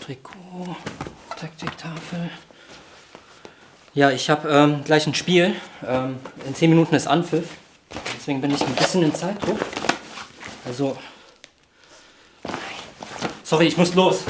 Trikot, Taktiktafel. Ja, ich habe ähm, gleich ein Spiel. Ähm, in 10 Minuten ist Anpfiff. Deswegen bin ich ein bisschen in Zeitdruck. Also. Sorry, ich muss los.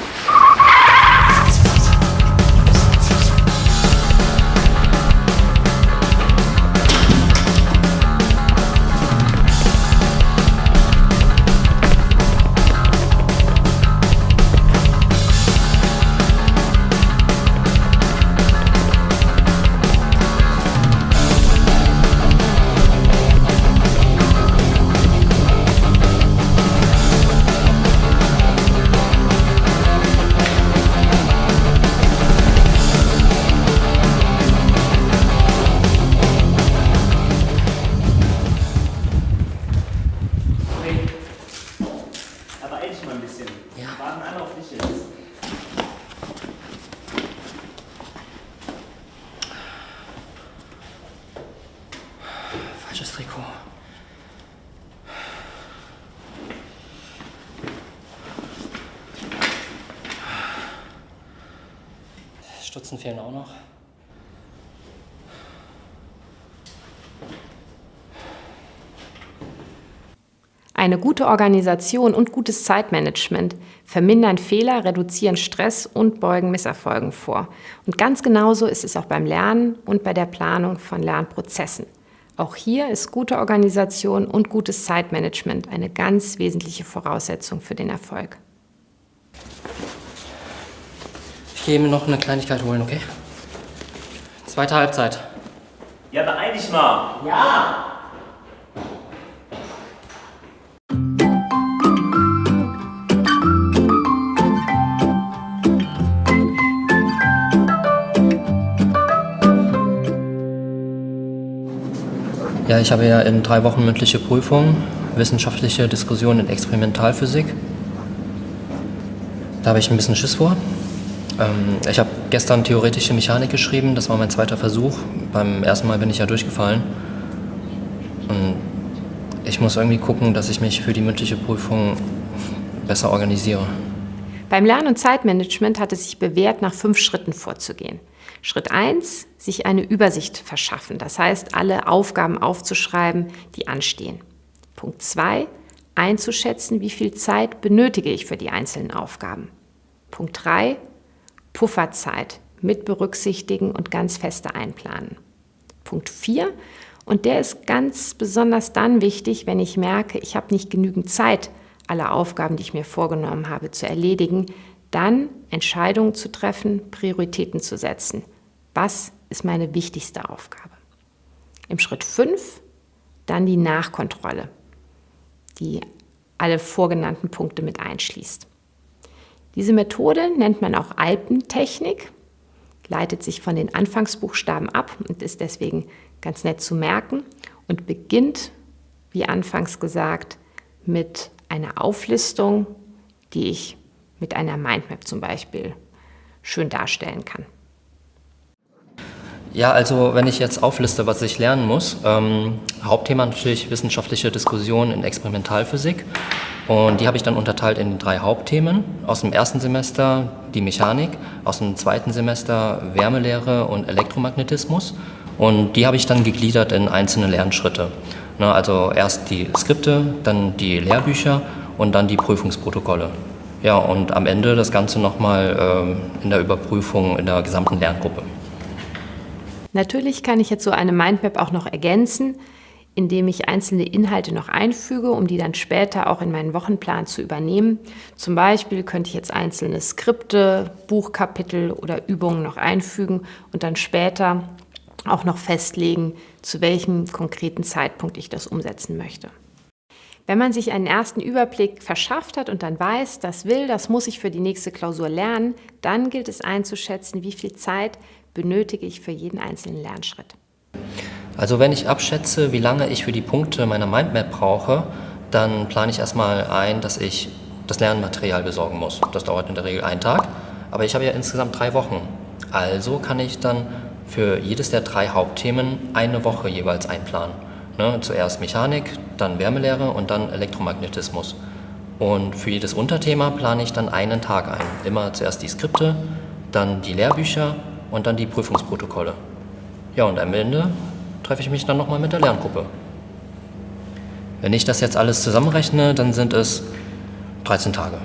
Stutzen fehlen auch noch. Eine gute Organisation und gutes Zeitmanagement vermindern Fehler, reduzieren Stress und beugen Misserfolgen vor. Und ganz genauso ist es auch beim Lernen und bei der Planung von Lernprozessen. Auch hier ist gute Organisation und gutes Zeitmanagement eine ganz wesentliche Voraussetzung für den Erfolg. Ich gehe mir noch eine Kleinigkeit holen, okay? Zweite Halbzeit. Ja, beeil dich mal. Ja! Ja, ich habe ja in drei Wochen mündliche Prüfung, wissenschaftliche Diskussion in Experimentalphysik. Da habe ich ein bisschen Schiss vor. Ähm, ich habe gestern theoretische Mechanik geschrieben, das war mein zweiter Versuch. Beim ersten Mal bin ich ja durchgefallen. Und ich muss irgendwie gucken, dass ich mich für die mündliche Prüfung besser organisiere. Beim Lern- und Zeitmanagement hat es sich bewährt, nach fünf Schritten vorzugehen. Schritt 1, sich eine Übersicht verschaffen, das heißt, alle Aufgaben aufzuschreiben, die anstehen. Punkt 2, einzuschätzen, wie viel Zeit benötige ich für die einzelnen Aufgaben. Punkt 3, Pufferzeit mit berücksichtigen und ganz feste einplanen. Punkt 4, und der ist ganz besonders dann wichtig, wenn ich merke, ich habe nicht genügend Zeit, alle Aufgaben, die ich mir vorgenommen habe, zu erledigen, dann Entscheidungen zu treffen, Prioritäten zu setzen. Was ist meine wichtigste Aufgabe? Im Schritt 5 dann die Nachkontrolle, die alle vorgenannten Punkte mit einschließt. Diese Methode nennt man auch Alpentechnik, leitet sich von den Anfangsbuchstaben ab und ist deswegen ganz nett zu merken und beginnt, wie anfangs gesagt, mit einer Auflistung, die ich mit einer Mindmap zum Beispiel schön darstellen kann. Ja, also wenn ich jetzt aufliste, was ich lernen muss, ähm, Hauptthema natürlich wissenschaftliche Diskussion in Experimentalphysik und die habe ich dann unterteilt in drei Hauptthemen. Aus dem ersten Semester die Mechanik, aus dem zweiten Semester Wärmelehre und Elektromagnetismus und die habe ich dann gegliedert in einzelne Lernschritte. Ne, also erst die Skripte, dann die Lehrbücher und dann die Prüfungsprotokolle. Ja, und am Ende das Ganze nochmal ähm, in der Überprüfung in der gesamten Lerngruppe. Natürlich kann ich jetzt so eine Mindmap auch noch ergänzen, indem ich einzelne Inhalte noch einfüge, um die dann später auch in meinen Wochenplan zu übernehmen. Zum Beispiel könnte ich jetzt einzelne Skripte, Buchkapitel oder Übungen noch einfügen und dann später auch noch festlegen, zu welchem konkreten Zeitpunkt ich das umsetzen möchte. Wenn man sich einen ersten Überblick verschafft hat und dann weiß, das will, das muss ich für die nächste Klausur lernen, dann gilt es einzuschätzen, wie viel Zeit benötige ich für jeden einzelnen Lernschritt. Also wenn ich abschätze, wie lange ich für die Punkte meiner Mindmap brauche, dann plane ich erstmal ein, dass ich das Lernmaterial besorgen muss. Das dauert in der Regel einen Tag, aber ich habe ja insgesamt drei Wochen. Also kann ich dann für jedes der drei Hauptthemen eine Woche jeweils einplanen. Ne? Zuerst Mechanik, dann Wärmelehre und dann Elektromagnetismus. Und für jedes Unterthema plane ich dann einen Tag ein. Immer zuerst die Skripte, dann die Lehrbücher und dann die Prüfungsprotokolle. Ja, und am Ende treffe ich mich dann nochmal mit der Lerngruppe. Wenn ich das jetzt alles zusammenrechne, dann sind es 13 Tage.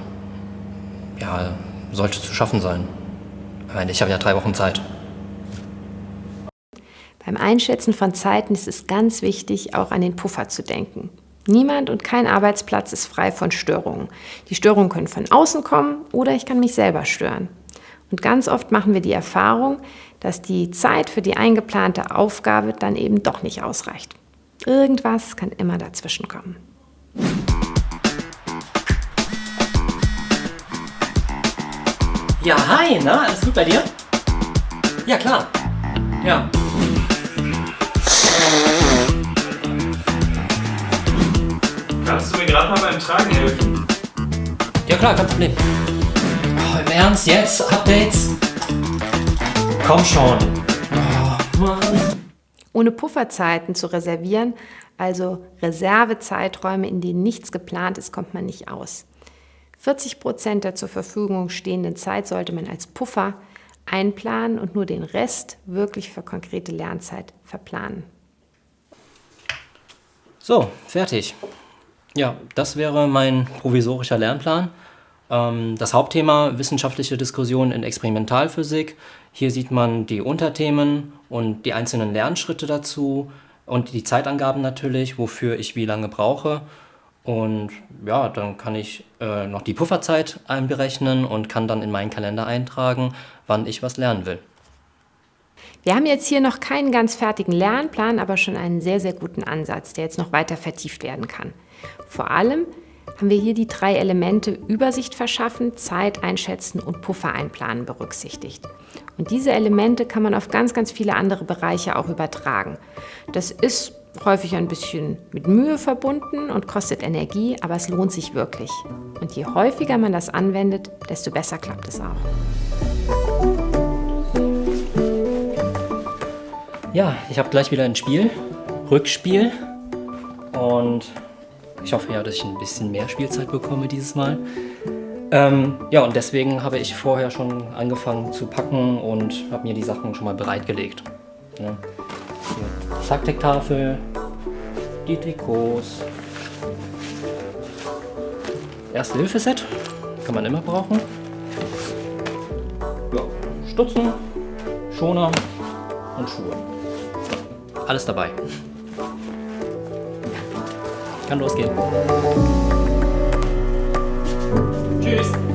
Ja, sollte zu schaffen sein. Ich meine, ich habe ja drei Wochen Zeit. Beim Einschätzen von Zeiten ist es ganz wichtig, auch an den Puffer zu denken. Niemand und kein Arbeitsplatz ist frei von Störungen. Die Störungen können von außen kommen oder ich kann mich selber stören. Und ganz oft machen wir die Erfahrung, dass die Zeit für die eingeplante Aufgabe dann eben doch nicht ausreicht. Irgendwas kann immer dazwischen kommen. Ja, hi, na, alles gut bei dir? Ja, klar. Ja. Kannst du mir gerade mal beim Tragen helfen? Ja, klar, kein Problem. Ernst, jetzt? Updates? Komm schon. Oh. Ohne Pufferzeiten zu reservieren, also Reservezeiträume, in denen nichts geplant ist, kommt man nicht aus. 40 Prozent der zur Verfügung stehenden Zeit sollte man als Puffer einplanen und nur den Rest wirklich für konkrete Lernzeit verplanen. So, fertig. Ja, das wäre mein provisorischer Lernplan. Ähm, das Hauptthema wissenschaftliche Diskussion in Experimentalphysik. Hier sieht man die Unterthemen und die einzelnen Lernschritte dazu und die Zeitangaben natürlich, wofür ich wie lange brauche. Und ja, dann kann ich äh, noch die Pufferzeit einberechnen und kann dann in meinen Kalender eintragen, wann ich was lernen will. Wir haben jetzt hier noch keinen ganz fertigen Lernplan, aber schon einen sehr, sehr guten Ansatz, der jetzt noch weiter vertieft werden kann. Vor allem haben wir hier die drei Elemente Übersicht verschaffen, Zeit einschätzen und Puffer einplanen berücksichtigt. Und diese Elemente kann man auf ganz, ganz viele andere Bereiche auch übertragen. Das ist häufig ein bisschen mit Mühe verbunden und kostet Energie, aber es lohnt sich wirklich. Und je häufiger man das anwendet, desto besser klappt es auch. Ja, ich habe gleich wieder ein Spiel, Rückspiel. Und ich hoffe ja, dass ich ein bisschen mehr Spielzeit bekomme dieses Mal. Ähm, ja, und deswegen habe ich vorher schon angefangen zu packen und habe mir die Sachen schon mal bereitgelegt. Ja. Taktiktafel, die Trikots, Erste-Hilfe-Set, kann man immer brauchen. Ja, Stutzen, Schoner und Schuhe. Alles dabei. Kann losgehen. Tschüss.